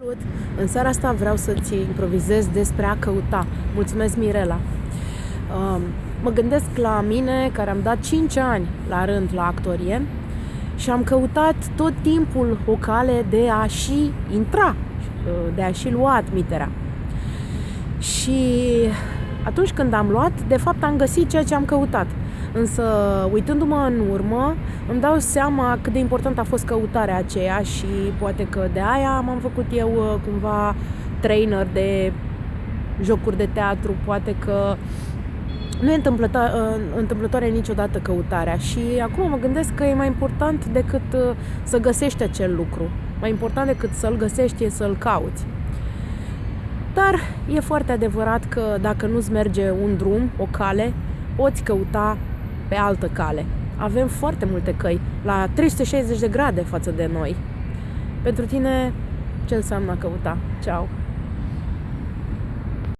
Salut! În seara asta vreau să-ți improvizez despre a căuta. Mulțumesc, Mirela! Um, mă gândesc la mine, care am dat 5 ani la rând la actorie și am căutat tot timpul o cale de a și intra, de a și lua admiterea. Și atunci când am luat, de fapt am găsit ceea ce am căutat. Însă, uitându-mă în urmă, îmi dau seama cât de important a fost căutarea aceea și poate că de aia m-am făcut eu uh, cumva trainer de jocuri de teatru, poate că nu e întâmplătoare, uh, întâmplătoare niciodată căutarea și acum mă gândesc că e mai important decât uh, să găsești acel lucru. Mai important decât să-l găsești e să-l cauți. Dar e foarte adevărat că dacă nu-ți merge un drum, o cale, poți căuta pe altă cale. Avem foarte multe căi, la 360 de grade față de noi. Pentru tine, ce înseamnă căuta? Ceau!